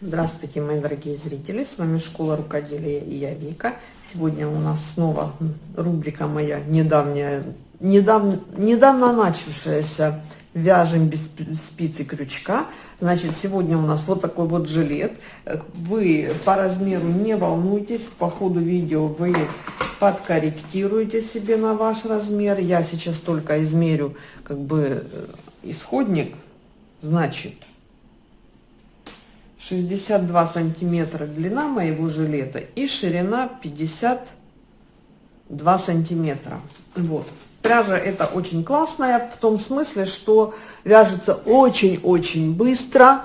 Здравствуйте, мои дорогие зрители! С вами Школа Рукоделия и я Вика. Сегодня у нас снова рубрика моя недавняя, недавно, недавно начавшаяся «Вяжем без спицы крючка». Значит, сегодня у нас вот такой вот жилет. Вы по размеру не волнуйтесь, по ходу видео вы подкорректируете себе на ваш размер. Я сейчас только измерю как бы э, исходник, значит 62 сантиметра длина моего жилета и ширина 52 сантиметра. Вот. Пряжа это очень классная в том смысле, что вяжется очень-очень быстро.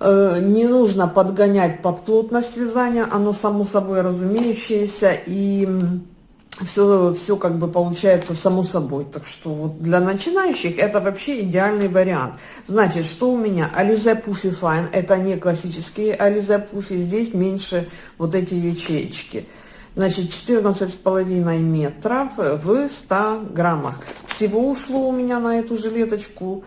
Э, не нужно подгонять под плотность вязания, оно само собой разумеющееся. И все, все как бы получается само собой. Так что вот для начинающих это вообще идеальный вариант. Значит, что у меня? Ализе Пуфи Файн. Это не классические Ализе Пуфи. Здесь меньше вот эти ячеечки. Значит, 14,5 метров в 100 граммах. Всего ушло у меня на эту жилеточку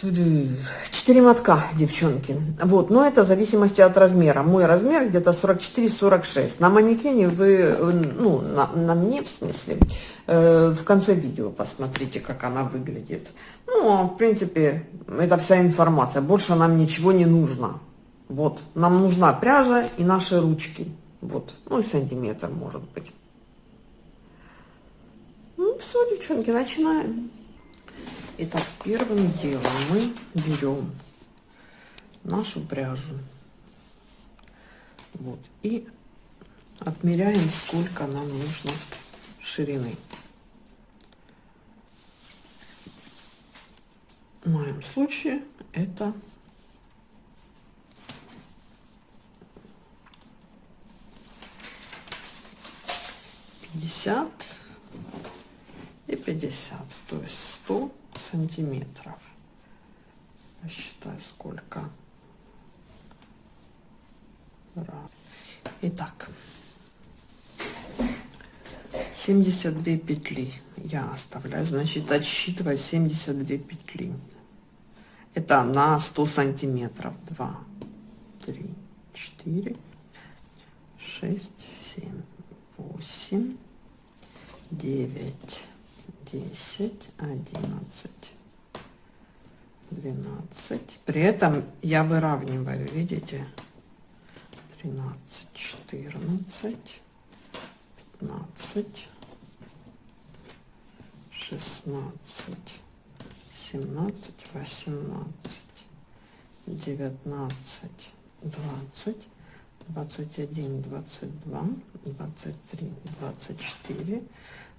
4 мотка, девчонки. Вот, но это в зависимости от размера. Мой размер где-то 44-46. На манекене вы, ну, на, на мне в смысле, э, в конце видео посмотрите, как она выглядит. Ну, в принципе, это вся информация. Больше нам ничего не нужно. Вот, нам нужна пряжа и наши ручки. Вот, ну и сантиметр может быть. Ну, все, девчонки, начинаем. Итак, первым делом мы берем нашу пряжу. Вот. И отмеряем, сколько нам нужно ширины. В моем случае это пятьдесят и пятьдесят, то есть сто сантиметров. Посчитаю, сколько. Итак, 72 петли я оставляю. Значит, отсчитываю 72 петли. Это на 100 сантиметров. 2, 3, 4, 6, 7, 8, 9, десять, одиннадцать, двенадцать. При этом я выравниваю, видите, тринадцать, четырнадцать, пятнадцать, шестнадцать, семнадцать, восемнадцать, девятнадцать, двадцать. 21 22 23 24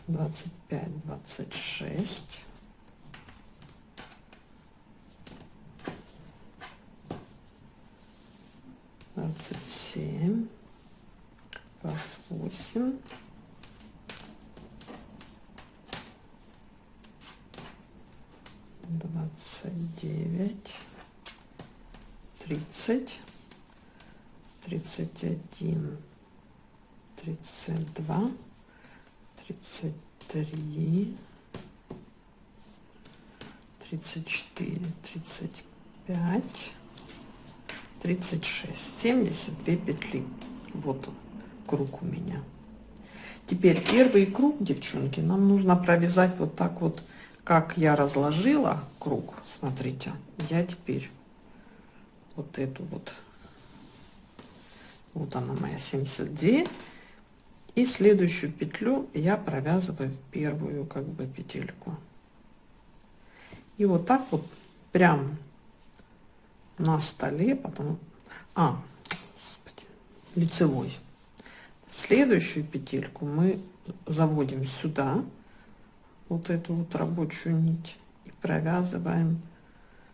25, 26. Двадцать семь, двадцать восемь, двадцать девять, тридцать, тридцать один, тридцать два тридцать три, тридцать четыре, тридцать пять, тридцать шесть, семьдесят две петли. Вот он, круг у меня. Теперь первый круг, девчонки, нам нужно провязать вот так вот, как я разложила круг. Смотрите, я теперь вот эту вот, вот она моя 72 и следующую петлю я провязываю в первую как бы петельку. И вот так вот прям на столе потом а господи, лицевой. Следующую петельку мы заводим сюда вот эту вот рабочую нить и провязываем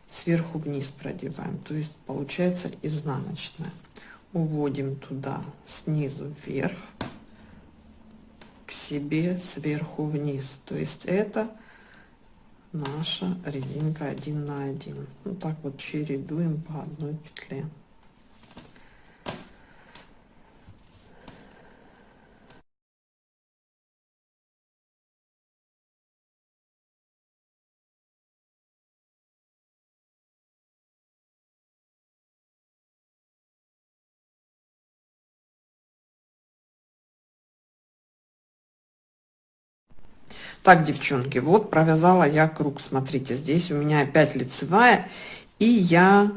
сверху вниз продеваем то есть получается изнаночная. Уводим туда снизу вверх себе сверху вниз. То есть это наша резинка один на один. Вот так вот чередуем по одной петле Так, девчонки, вот провязала я круг. Смотрите, здесь у меня опять лицевая. И я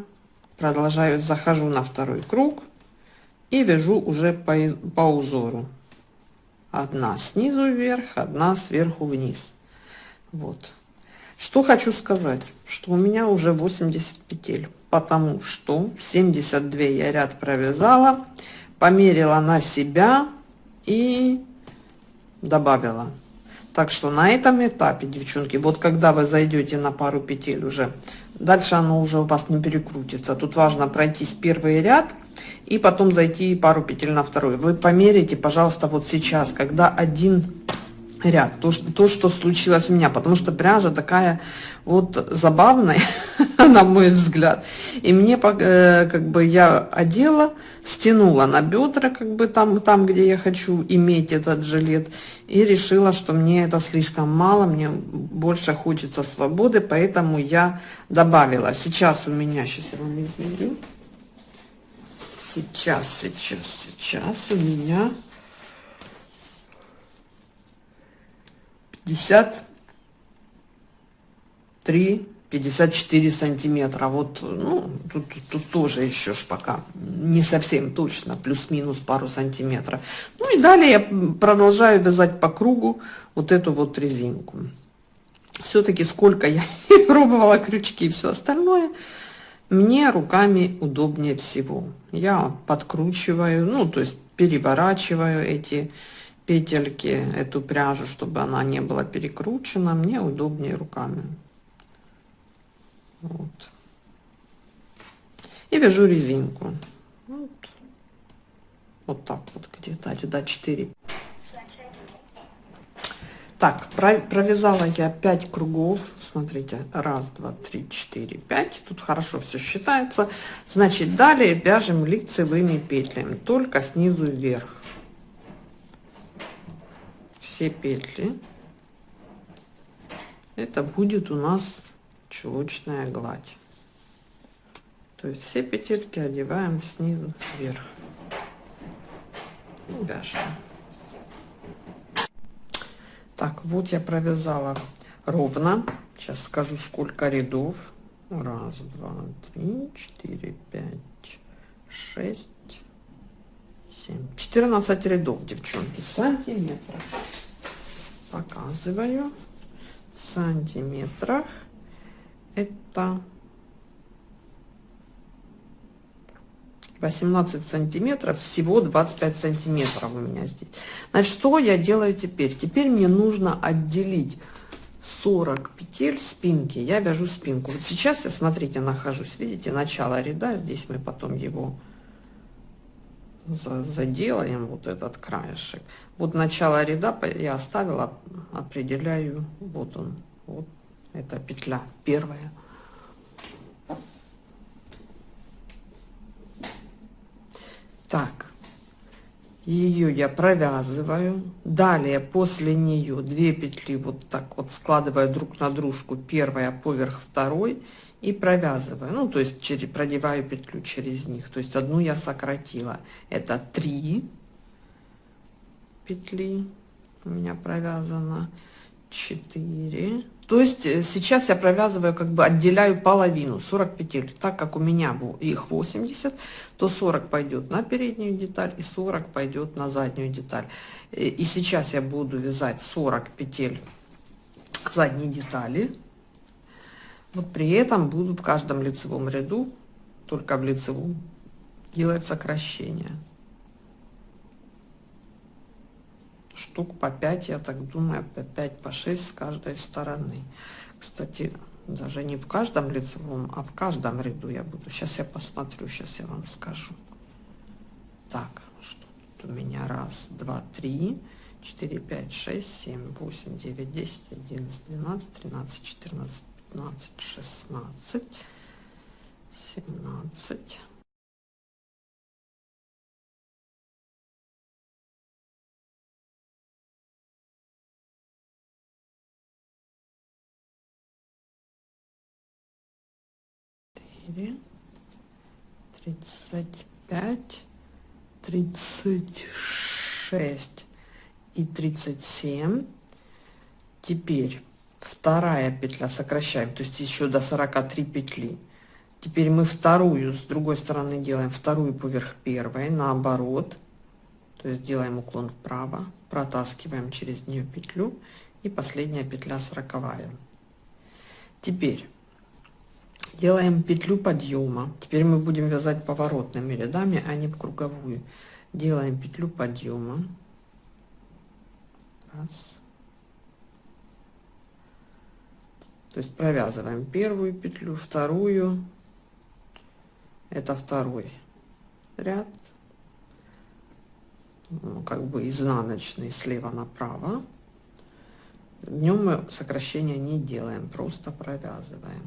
продолжаю, захожу на второй круг и вяжу уже по, по узору. Одна снизу вверх, одна сверху вниз. Вот. Что хочу сказать, что у меня уже 80 петель, потому что 72 я ряд провязала, померила на себя и добавила. Так что на этом этапе, девчонки, вот когда вы зайдете на пару петель уже, дальше оно уже у вас не перекрутится. Тут важно пройтись первый ряд и потом зайти пару петель на второй. Вы померите, пожалуйста, вот сейчас, когда один ряд, то, то, что случилось у меня, потому что пряжа такая вот забавная, на мой взгляд. И мне, э, как бы, я одела, стянула на бедра, как бы, там, там, где я хочу иметь этот жилет, и решила, что мне это слишком мало, мне больше хочется свободы, поэтому я добавила. Сейчас у меня, сейчас я вам измерю, сейчас, сейчас, сейчас у меня 53 54 сантиметра. Вот ну тут, тут тоже еще ж пока не совсем точно плюс-минус пару сантиметров. Ну и далее я продолжаю вязать по кругу вот эту вот резинку. Все-таки сколько я не пробовала крючки и все остальное мне руками удобнее всего. Я подкручиваю ну то есть переворачиваю эти петельки эту пряжу чтобы она не была перекручена мне удобнее руками. Вот. и вяжу резинку. Вот, вот так вот где-то ряда 4 так провязала я 5 кругов. Смотрите раз два три четыре пять. Тут хорошо все считается. Значит далее вяжем лицевыми петлями только снизу вверх все петли. Это будет у нас чулочная гладь. То есть все петельки одеваем снизу вверх. И вяжем. Так вот я провязала ровно. Сейчас скажу сколько рядов. Раз два три четыре пять шесть семь. Четырнадцать рядов девчонки. Сантиметров показываю в сантиметрах. Это 18 сантиметров всего 25 сантиметров у меня здесь. Значит что я делаю теперь? Теперь мне нужно отделить 40 петель спинки. Я вяжу спинку. Вот сейчас я смотрите нахожусь. Видите начало ряда здесь мы потом его заделаем вот этот краешек. Вот начало ряда я оставила определяю вот он вот эта петля первая. Так ее я провязываю. Далее после нее две петли вот так вот складываю друг на дружку. Первая поверх второй и провязываю. Ну то есть через продеваю петлю через них. То есть одну я сократила. Это 3 петли у меня провязано 4 то есть э, сейчас я провязываю как бы отделяю половину 40 петель. Так как у меня их 80 то 40 пойдет на переднюю деталь и 40 пойдет на заднюю деталь. И сейчас я буду вязать 40 петель задней детали вот при этом буду в каждом лицевом ряду, только в лицевом, делать сокращение. Штук по 5, я так думаю, по 5, по 6 с каждой стороны. Кстати, даже не в каждом лицевом, а в каждом ряду я буду. Сейчас я посмотрю, сейчас я вам скажу. Так, что тут у меня? Раз, два, три, четыре, пять, шесть, семь, восемь, девять, десять, одиннадцать, двенадцать, тринадцать, четырнадцать, пятнадцать, шестнадцать, семнадцать. тридцать пять, тридцать шесть и тридцать семь Теперь вторая петля сокращаем, то есть еще до 43 петли. Теперь мы вторую с другой стороны делаем вторую поверх первой, наоборот. То есть делаем уклон вправо, протаскиваем через нее петлю и последняя петля сороковая. Теперь делаем петлю подъема. Теперь мы будем вязать поворотными рядами, а не в круговую. Делаем петлю подъема. Раз. То есть провязываем первую петлю, вторую. Это второй ряд. Ну, как бы изнаночный слева направо. Днем мы сокращения не делаем, просто провязываем.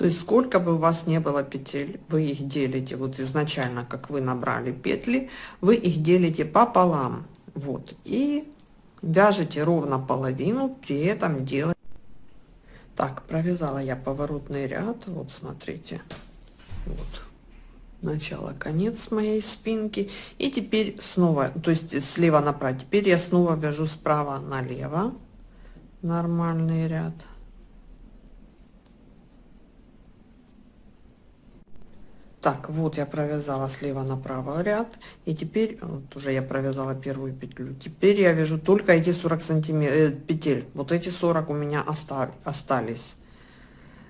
То есть сколько бы у вас не было петель, вы их делите вот изначально, как вы набрали петли, вы их делите пополам. Вот. И вяжете ровно половину, при этом делать. Так, провязала я поворотный ряд. Вот смотрите. Вот. Начало, конец моей спинки. И теперь снова, то есть слева направо. Теперь я снова вяжу справа налево. Нормальный ряд. Так, вот я провязала слева направо ряд. И теперь, вот уже я провязала первую петлю. Теперь я вяжу только эти 40 сантиметров, э, петель. Вот эти 40 у меня остав, остались.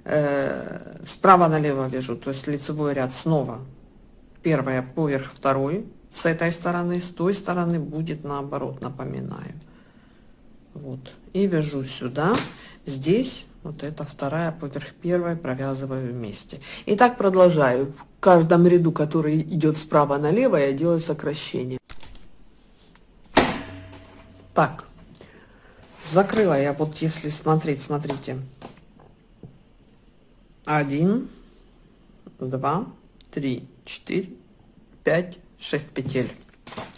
Э, справа налево вяжу, то есть лицевой ряд снова. Первая поверх второй. С этой стороны, с той стороны будет наоборот, напоминаю. Вот. И вяжу сюда. Здесь вот это вторая поверх первой провязываю вместе. И так продолжаю каждом ряду, который идет справа налево, я делаю сокращение. Так, закрыла я, вот если смотреть, смотрите. Один, два, три, четыре, пять, шесть петель.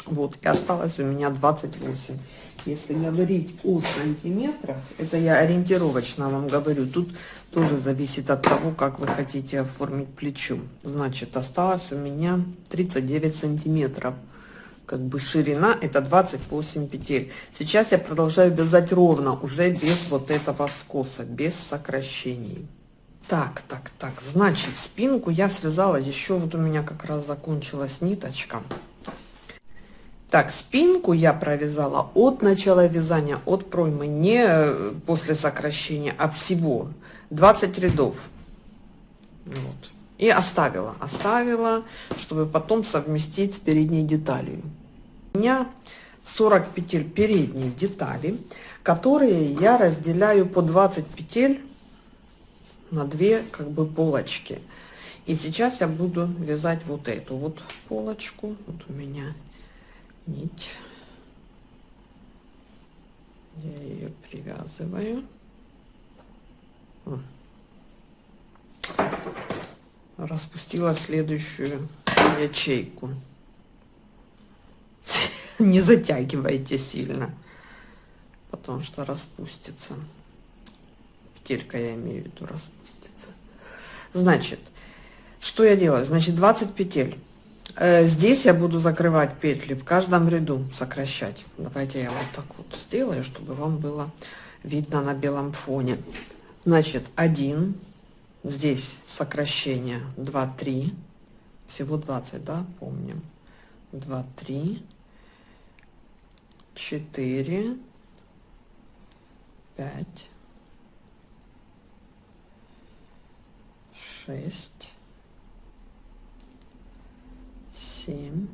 Вот, и осталось у меня 28. Если говорить о сантиметрах, это я ориентировочно вам говорю, тут тоже зависит от того, как вы хотите оформить плечо. Значит, осталось у меня 39 сантиметров. Как бы ширина это 28 петель. Сейчас я продолжаю вязать ровно, уже без вот этого скоса, без сокращений. Так, так, так, значит, спинку я связала, еще вот у меня как раз закончилась ниточка. Так, спинку я провязала от начала вязания, от проймы, не э, после сокращения, а всего 20 рядов. Вот. И оставила, оставила, чтобы потом совместить с передней деталью. У меня 40 петель передней детали, которые я разделяю по 20 петель на две как бы полочки. И сейчас я буду вязать вот эту вот полочку. Вот у меня нить. Я ее привязываю. Распустила следующую ячейку. Не затягивайте сильно, потому что распустится. Петелька я имею в виду распустится. Значит, что я делаю? Значит, 20 петель здесь я буду закрывать петли в каждом ряду, сокращать. Давайте я вот так вот сделаю, чтобы вам было видно на белом фоне. Значит, один, здесь сокращение 2, 3, всего 20, да, помним. 2, 3, 4, 5, 6, семь,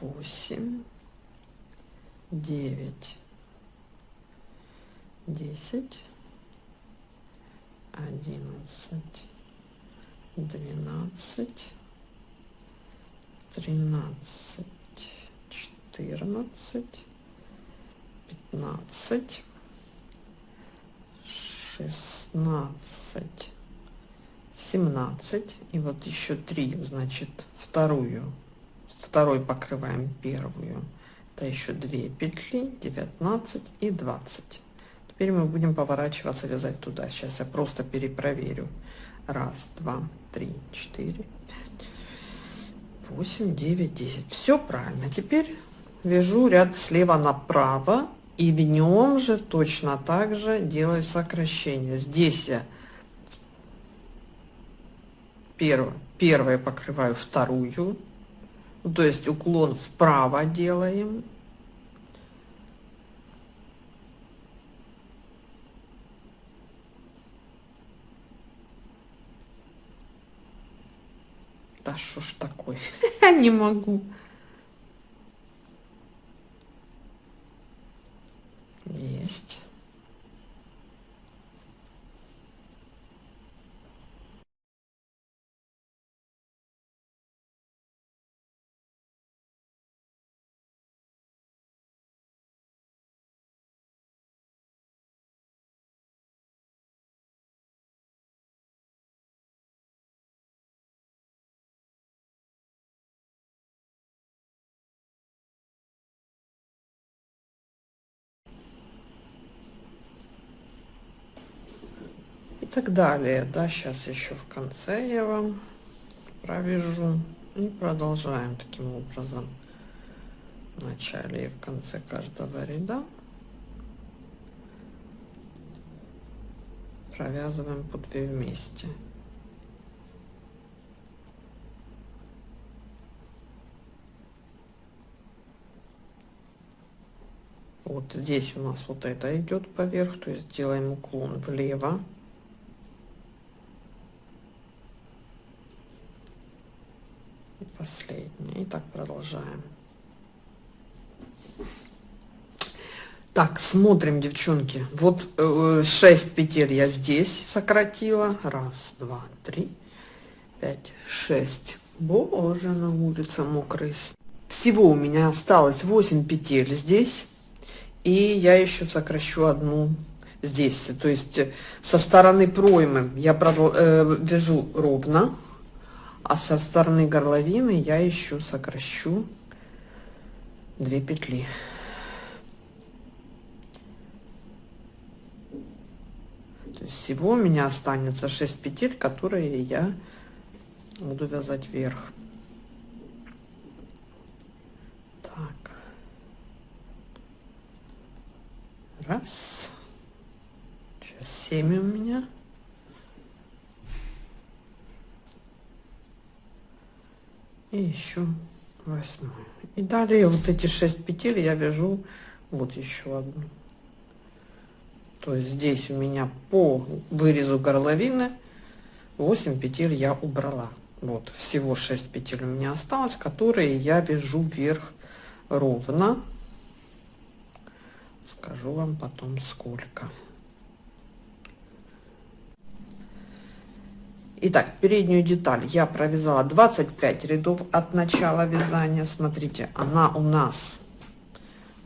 восемь, девять, десять, одиннадцать, двенадцать, тринадцать, четырнадцать, пятнадцать, шестнадцать 17 и вот еще 3 значит вторую. Второй покрываем первую. Это еще 2 петли 19 и 20 теперь мы будем поворачиваться вязать туда. Сейчас я просто перепроверю. Раз два три четыре восемь девять десять. Все правильно. Теперь вяжу ряд слева направо и в нем же точно так же делаю сокращение. Здесь я первое первое покрываю вторую то есть уклон вправо делаем Да что ж такое? Не могу. Есть. Так далее. Да, сейчас еще в конце я вам провяжу. И продолжаем таким образом в начале и в конце каждого ряда. Провязываем по 2 вместе. Вот здесь у нас вот это идет поверх, то есть делаем уклон влево. Последняя. И так продолжаем. Так, смотрим, девчонки. Вот э, 6 петель я здесь сократила. Раз, два, три, пять, шесть. Боже, на улице мокрый. Всего у меня осталось 8 петель здесь. И я еще сокращу одну здесь. То есть э, со стороны проймы я продол э, вяжу ровно а со стороны горловины я еще сокращу 2 петли. То есть всего у меня останется 6 петель которые я буду вязать вверх. Так. Раз. Сейчас 7 у меня и еще восьмую. И далее вот эти 6 петель я вяжу вот еще одну. То есть здесь у меня по вырезу горловины 8 петель я убрала. Вот всего 6 петель у меня осталось которые я вяжу вверх ровно. Скажу вам потом сколько Итак, переднюю деталь я провязала 25 рядов от начала вязания. Смотрите, она у нас,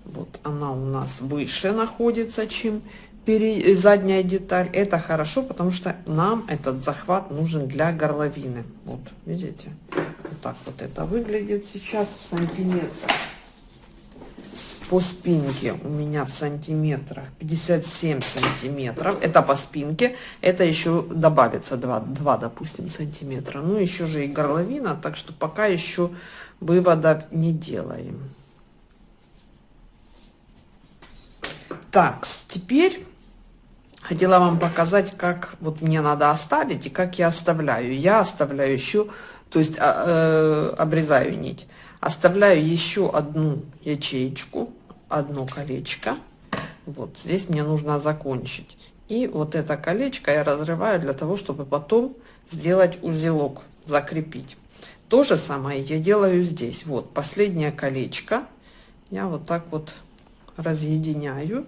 вот она у нас выше находится, чем перед, задняя деталь. Это хорошо, потому что нам этот захват нужен для горловины. Вот, видите? Вот так вот это выглядит сейчас в сантиметрах по спинке у меня в сантиметрах 57 сантиметров. Это по спинке. Это еще добавится 2 2 допустим сантиметра. Ну еще же и горловина так что пока еще вывода не делаем. Так теперь хотела вам показать как вот мне надо оставить и как я оставляю. Я оставляю еще то есть а, э, обрезаю нить оставляю еще одну ячеечку одно колечко. Вот здесь мне нужно закончить. И вот это колечко я разрываю для того чтобы потом сделать узелок закрепить. То же самое я делаю здесь. Вот последнее колечко. Я вот так вот разъединяю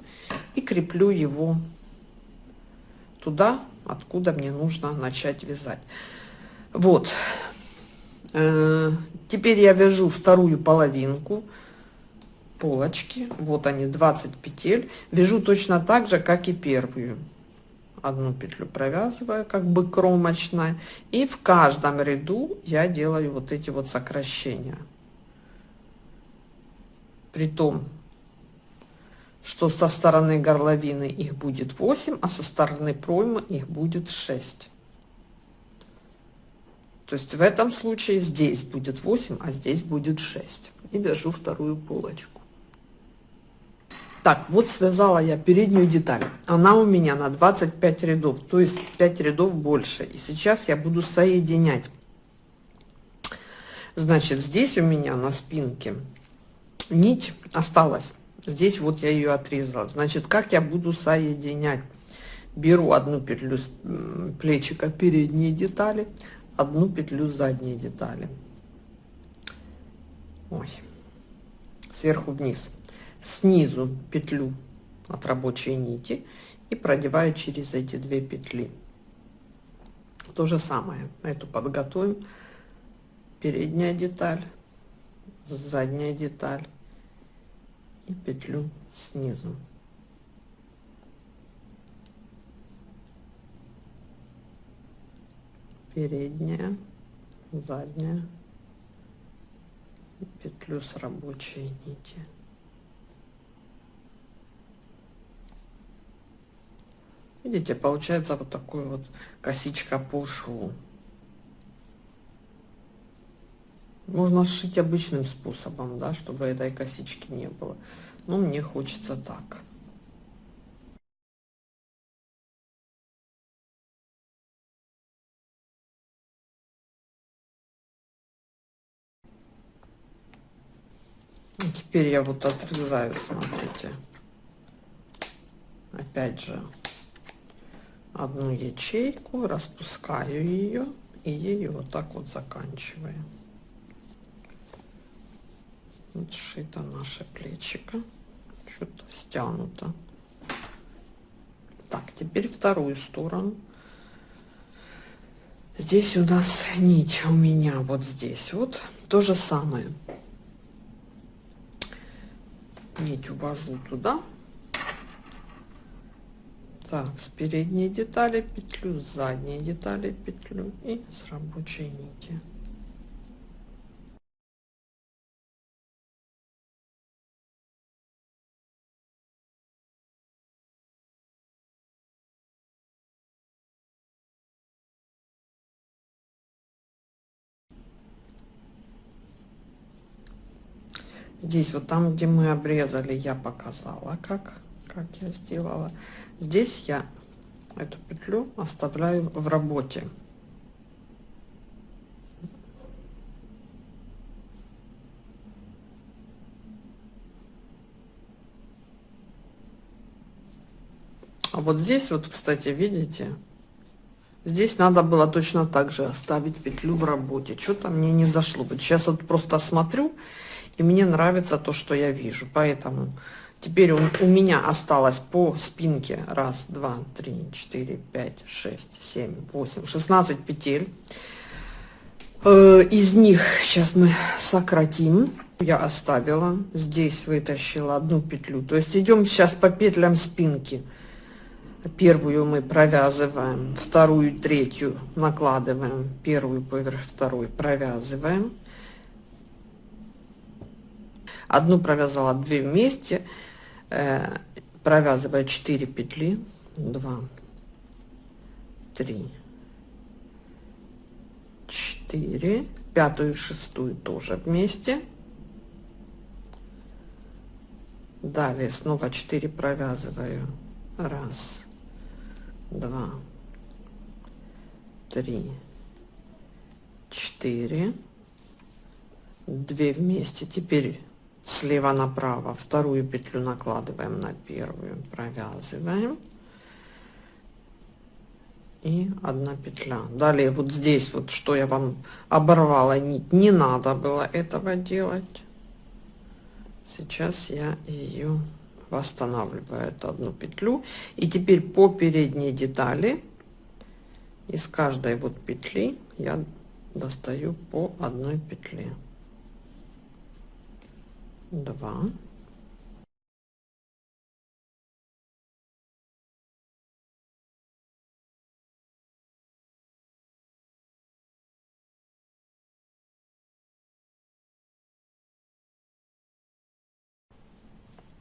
и креплю его туда откуда мне нужно начать вязать. Вот теперь я вяжу вторую половинку полочки. Вот они 20 петель. Вяжу точно так же как и первую. Одну петлю провязываю как бы кромочная. И в каждом ряду я делаю вот эти вот сокращения. При том, что со стороны горловины их будет 8, а со стороны проймы их будет 6. То есть в этом случае здесь будет 8, а здесь будет 6. И вяжу вторую полочку. Так, вот связала я переднюю деталь. Она у меня на 25 рядов, то есть 5 рядов больше. И сейчас я буду соединять. Значит, здесь у меня на спинке нить осталась. Здесь вот я ее отрезала. Значит, как я буду соединять? Беру одну петлю с плечика передней детали, одну петлю задней детали. Ой. Сверху вниз. Снизу петлю от рабочей нити и продеваю через эти две петли. То же самое. Эту подготовим. Передняя деталь задняя деталь и петлю снизу передняя задняя петлю с рабочей нити Видите, получается вот такой вот косичка по шву. Можно сшить обычным способом, да, чтобы этой косички не было. Но мне хочется так. Теперь я вот отрезаю, смотрите. Опять же, одну ячейку, распускаю ее и ею вот так вот заканчиваю. Вот сшито наше плечико, что-то стянуто. Так, теперь вторую сторону. Здесь у нас нить у меня вот здесь вот то же самое. Нить увожу туда. Так с передней детали петлю с задней детали петлю и с рабочей нити здесь вот там где мы обрезали я показала как как я сделала. Здесь я эту петлю оставляю в работе. А вот здесь вот кстати видите здесь надо было точно так же оставить петлю в работе. Что-то мне не дошло. Сейчас вот просто смотрю и мне нравится то что я вижу поэтому Теперь он, у меня осталось по спинке раз, два, три, четыре, пять, шесть, семь, восемь, шестнадцать петель. Э, из них сейчас мы сократим. Я оставила, здесь вытащила одну петлю. То есть идем сейчас по петлям спинки. Первую мы провязываем, вторую, третью накладываем, первую поверх второй провязываем. Одну провязала, две вместе э, провязывая 4 петли. 2 3 4 пятую шестую тоже вместе. Далее снова 4 провязываю. Раз два три четыре. Две вместе. Теперь слева направо. Вторую петлю накладываем на первую провязываем. И одна петля. Далее вот здесь вот что я вам оборвала нить не надо было этого делать. Сейчас я ее восстанавливаю эту одну петлю. И теперь по передней детали из каждой вот петли я достаю по одной петле два.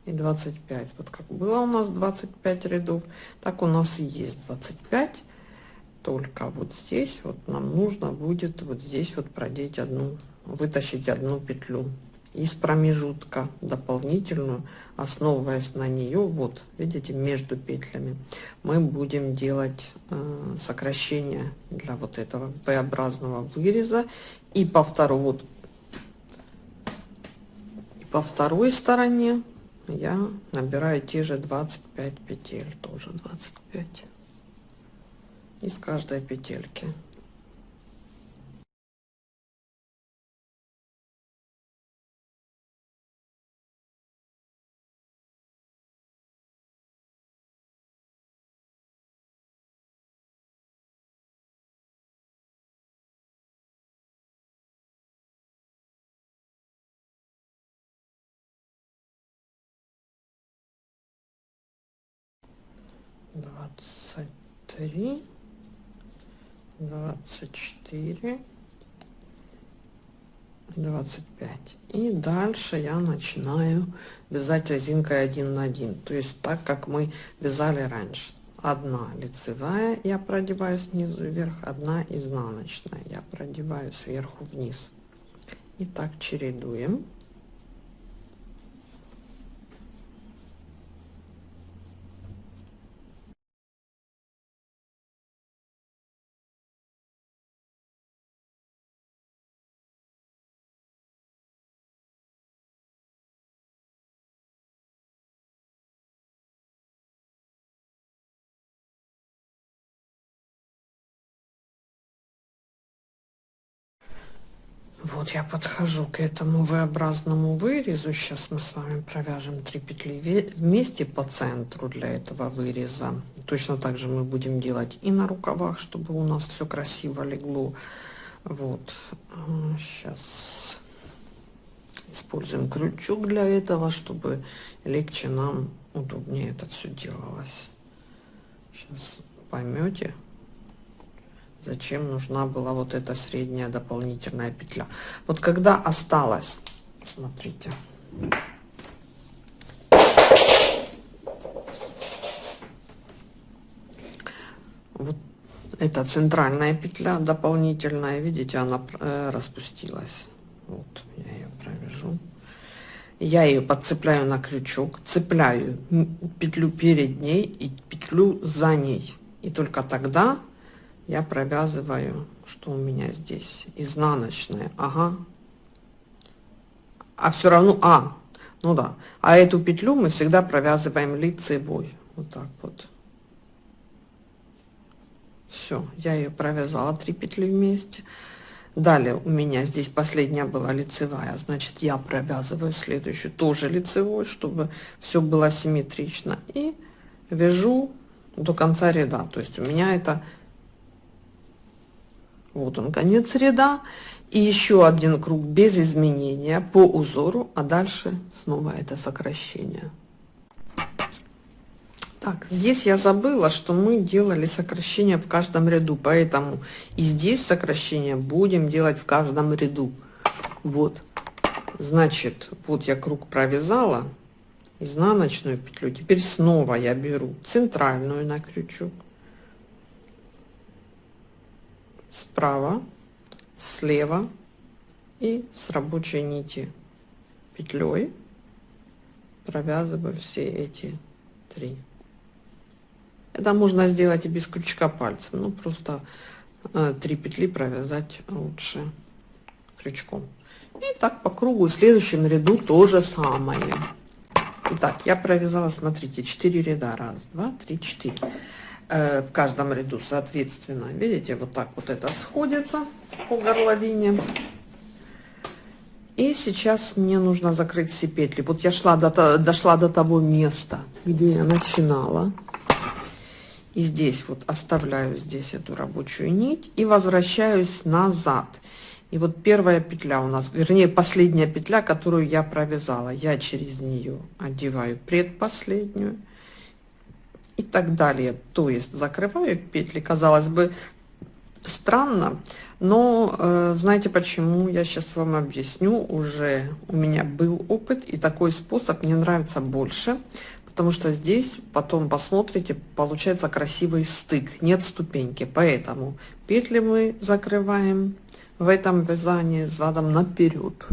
И 25 вот как было у нас 25 рядов так у нас и есть 25 только вот здесь вот нам нужно будет вот здесь вот продеть одну вытащить одну петлю из промежутка дополнительную основываясь на нее вот видите между петлями мы будем делать э, сокращение для вот этого v-образного выреза. И по второй вот и по второй стороне я набираю те же 25 петель тоже. 25 из каждой петельки двадцать три, двадцать четыре, двадцать пять. И дальше я начинаю вязать резинкой один на один. То есть так, как мы вязали раньше. Одна лицевая я продеваю снизу вверх, одна изнаночная я продеваю сверху вниз. И так чередуем. Вот я подхожу к этому V-образному вырезу. Сейчас мы с вами провяжем 3 петли вместе по центру для этого выреза. Точно так же мы будем делать и на рукавах, чтобы у нас все красиво легло. Вот. Сейчас используем крючок для этого, чтобы легче нам, удобнее это все делалось. Сейчас поймете зачем нужна была вот эта средняя дополнительная петля. Вот когда осталось смотрите. Вот это центральная петля дополнительная видите она э, распустилась. Вот я ее провяжу. Я ее подцепляю на крючок цепляю петлю перед ней и петлю за ней. И только тогда я провязываю что у меня здесь. Изнаночная. Ага. А все равно а ну да. А эту петлю мы всегда провязываем лицевой. Вот так вот. Все я ее провязала три петли вместе. Далее у меня здесь последняя была лицевая. Значит я провязываю следующую тоже лицевой чтобы все было симметрично. И вяжу до конца ряда. То есть у меня это вот он конец ряда и еще один круг без изменения по узору а дальше снова это сокращение. Так здесь я забыла что мы делали сокращение в каждом ряду поэтому и здесь сокращение будем делать в каждом ряду. Вот значит вот я круг провязала изнаночную петлю. Теперь снова я беру центральную на крючок справа слева и с рабочей нити петлей провязываю все эти три. Это можно сделать и без крючка пальцем но просто э, три петли провязать лучше крючком. И так по кругу в следующем ряду то же самое. Итак, я провязала смотрите 4 ряда. 1 2 3 4 в каждом ряду соответственно видите вот так вот это сходится по горловине. И сейчас мне нужно закрыть все петли. Вот я шла до дошла до того места где я начинала. И здесь вот оставляю здесь эту рабочую нить и возвращаюсь назад. И вот первая петля у нас вернее последняя петля которую я провязала. Я через нее одеваю предпоследнюю и так далее. То есть закрываю петли, казалось бы, странно, Но э, знаете почему? Я сейчас вам объясню. Уже у меня был опыт, и такой способ мне нравится больше, потому что здесь потом посмотрите, получается красивый стык, нет ступеньки. Поэтому петли мы закрываем в этом вязании задом наперед.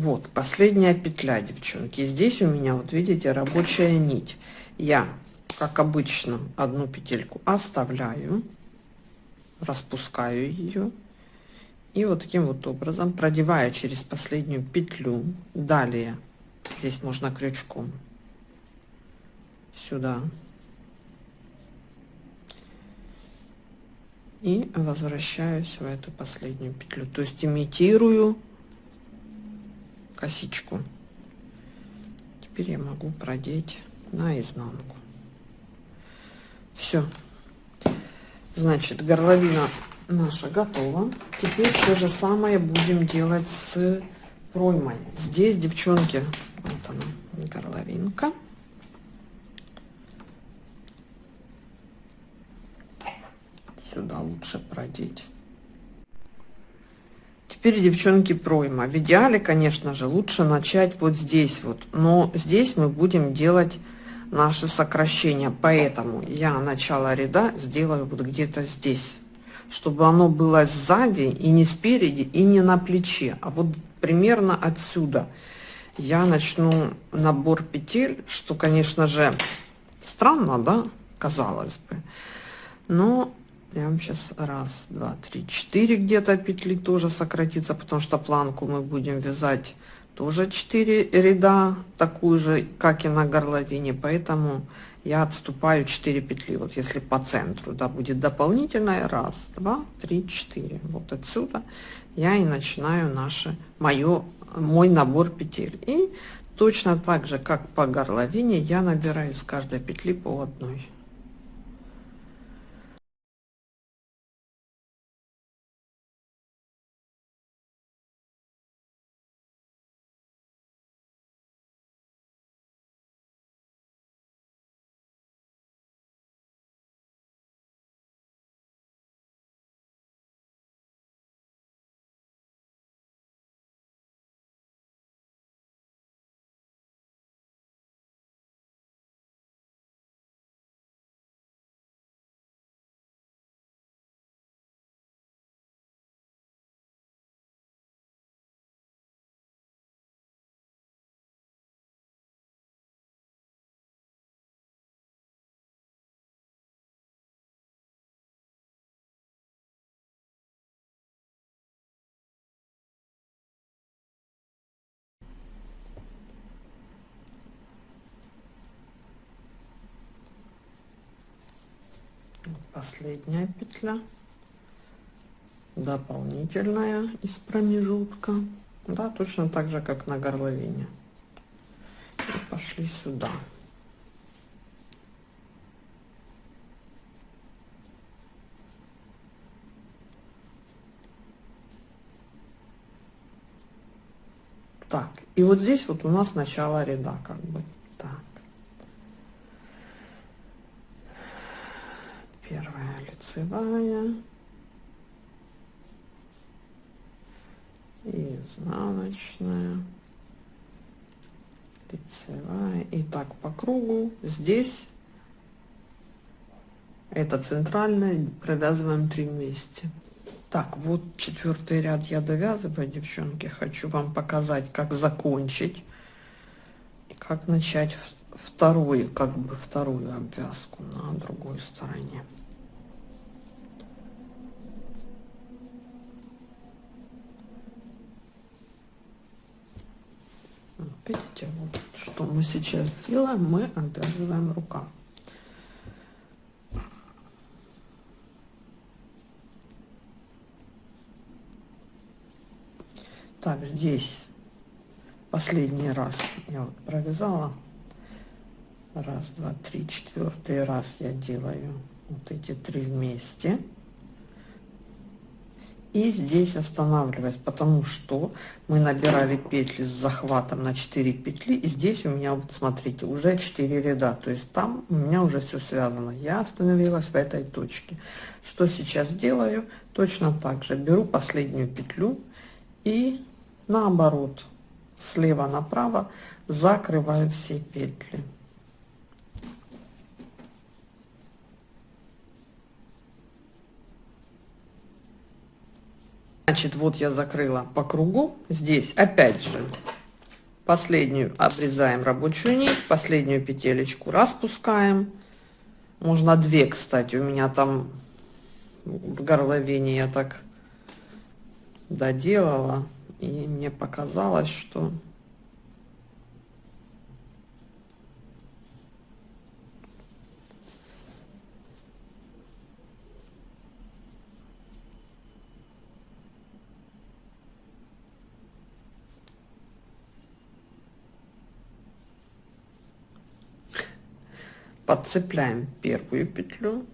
Вот, последняя петля, девчонки. Здесь у меня, вот видите, рабочая нить. Я, как обычно, одну петельку оставляю, распускаю ее. И вот таким вот образом продеваю через последнюю петлю. Далее, здесь можно крючком сюда. И возвращаюсь в эту последнюю петлю. То есть имитирую косичку. Теперь я могу продеть на изнанку. Все. Значит, горловина наша готова. Теперь то же самое будем делать с проймой. Здесь, девчонки, вот она, горловинка. Сюда лучше продеть. Теперь, девчонки, пройма. В идеале, конечно же, лучше начать вот здесь вот. Но здесь мы будем делать наши сокращения. Поэтому я начало ряда сделаю вот где-то здесь. Чтобы оно было сзади и не спереди, и не на плече. А вот примерно отсюда я начну набор петель, что, конечно же, странно, да, казалось бы. Но вам сейчас раз два три четыре где-то петли тоже сократится потому что планку мы будем вязать тоже 4 ряда такую же как и на горловине. Поэтому я отступаю 4 петли. Вот если по центру да будет дополнительная. Раз два три четыре. Вот отсюда я и начинаю наше мое мой набор петель. И точно так же как по горловине я набираю с каждой петли по одной последняя петля дополнительная из промежутка. Да точно так же как на горловине. И пошли сюда. Так и вот здесь вот у нас начало ряда как бы так первая лицевая. И изнаночная. Лицевая. И так по кругу. Здесь это центральная провязываем три вместе. Так вот четвертый ряд я довязываю девчонки. Хочу вам показать как закончить и как начать вторую как бы вторую обвязку на другой стороне видите вот что мы сейчас делаем мы обвязываем рукав так здесь последний раз я вот провязала. Раз два три четвертый раз я делаю вот эти три вместе и здесь останавливаюсь, потому что мы набирали петли с захватом на 4 петли, и здесь у меня, вот смотрите, уже 4 ряда, то есть там у меня уже все связано. Я остановилась в этой точке. Что сейчас делаю? Точно так же беру последнюю петлю и наоборот, слева направо закрываю все петли. Значит, вот я закрыла по кругу. Здесь опять же последнюю обрезаем рабочую нить, последнюю петелечку распускаем. Можно две, кстати, у меня там в горловине я так доделала, и мне показалось, что подцепляем первую петлю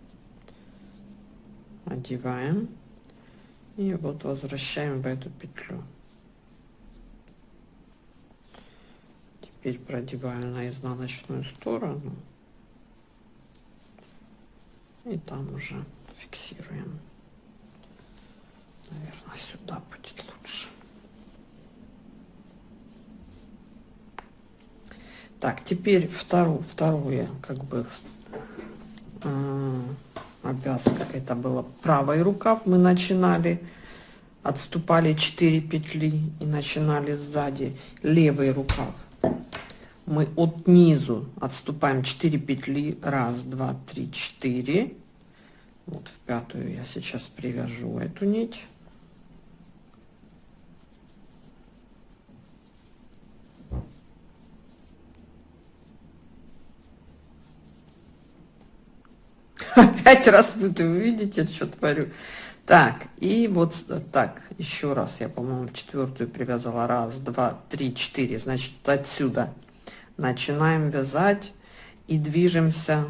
одеваем и вот возвращаем в эту петлю. Теперь продеваю на изнаночную сторону и там уже фиксируем. Наверное сюда будет лучше Так, теперь вторую, второе, как бы, э, обвязка, это было правый рукав, мы начинали, отступали 4 петли и начинали сзади левый рукав. Мы от низу отступаем 4 петли, раз, два, три, четыре. Вот в пятую я сейчас привяжу эту нить. Опять раз вы видите, что творю. Так, и вот так, еще раз, я, по-моему, четвертую привязала. Раз, два, три, четыре. Значит, отсюда начинаем вязать и движемся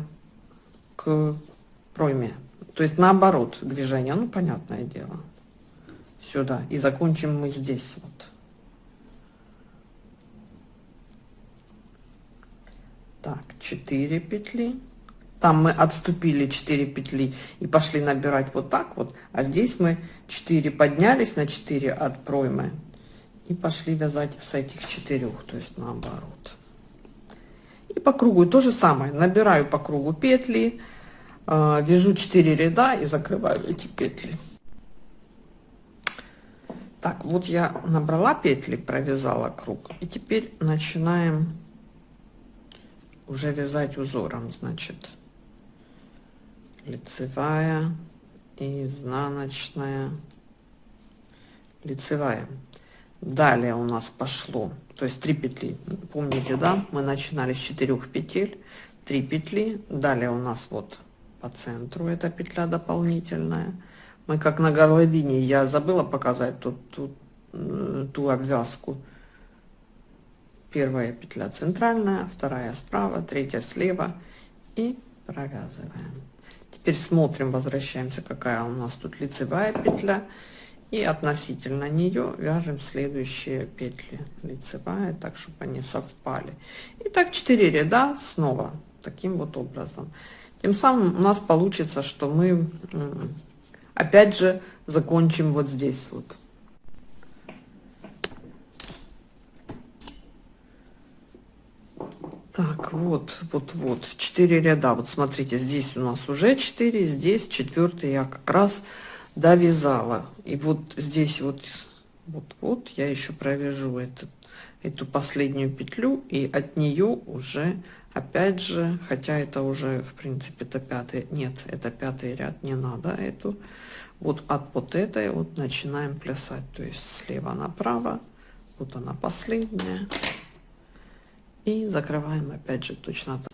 к пройме. То есть наоборот движение, ну, понятное дело. Сюда. И закончим мы здесь вот. Так, 4 петли там мы отступили 4 петли и пошли набирать вот так вот а здесь мы 4 поднялись на 4 от проймы и пошли вязать с этих четырех то есть наоборот. И по кругу то же самое. Набираю по кругу петли э, вяжу 4 ряда и закрываю эти петли. Так вот я набрала петли провязала круг и теперь начинаем уже вязать узором значит лицевая изнаночная. Лицевая. Далее у нас пошло то есть 3 петли. Помните да? Мы начинали с 4 петель 3 петли. Далее у нас вот по центру эта петля дополнительная. Мы как на горловине я забыла показать тут, тут э, ту обвязку. Первая петля центральная вторая справа третья слева. И провязываем Теперь смотрим, возвращаемся, какая у нас тут лицевая петля. И относительно нее вяжем следующие петли лицевая, так, чтобы они совпали. И так 4 ряда снова таким вот образом. Тем самым у нас получится, что мы опять же закончим вот здесь вот. Так, вот, вот, вот, 4 ряда. Вот смотрите, здесь у нас уже 4, здесь четвертый я как раз довязала. И вот здесь вот, вот, вот я еще провяжу этот, эту последнюю петлю, и от нее уже, опять же, хотя это уже, в принципе, это пятый, нет, это пятый ряд, не надо эту. Вот от вот этой вот начинаем плясать, то есть слева направо, вот она последняя и закрываем опять же точно так.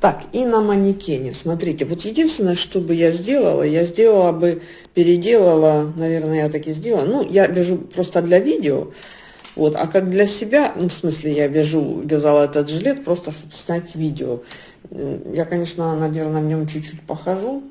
Так, и на манекене, смотрите, вот единственное, что бы я сделала, я сделала бы, переделала, наверное, я так и сделала, ну, я вяжу просто для видео, вот, а как для себя, ну, в смысле, я вяжу, вязала этот жилет просто, чтобы снять видео. Я, конечно, наверное, в нем чуть-чуть похожу,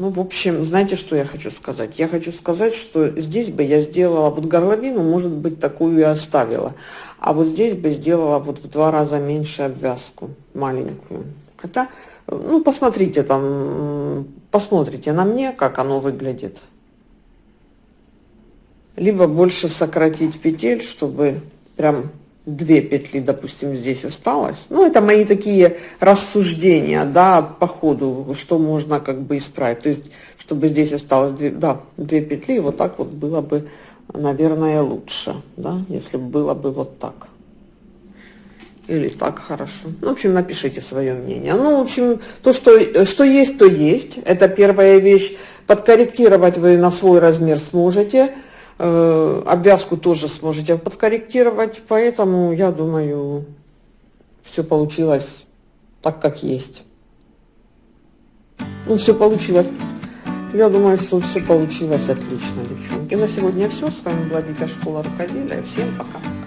Ну, в общем, знаете, что я хочу сказать? Я хочу сказать, что здесь бы я сделала, вот горловину, может быть, такую и оставила. А вот здесь бы сделала вот в два раза меньше обвязку, маленькую. Хотя, ну, посмотрите там, посмотрите на мне, как оно выглядит. Либо больше сократить петель, чтобы прям две петли, допустим, здесь осталось. Ну, это мои такие рассуждения, да, по ходу, что можно как бы исправить. То есть, чтобы здесь осталось две, да, две петли, вот так вот было бы, наверное, лучше, да, если бы было бы вот так. Или так хорошо. Ну, в общем, напишите свое мнение. Ну, в общем, то, что, что есть, то есть. Это первая вещь. Подкорректировать вы на свой размер сможете. Э, обвязку тоже сможете подкорректировать. Поэтому, я думаю, все получилось так, как есть. Ну, все получилось. Я думаю, что все получилось отлично, девчонки. На сегодня все. С вами была Дикая школа рукоделия. Всем пока.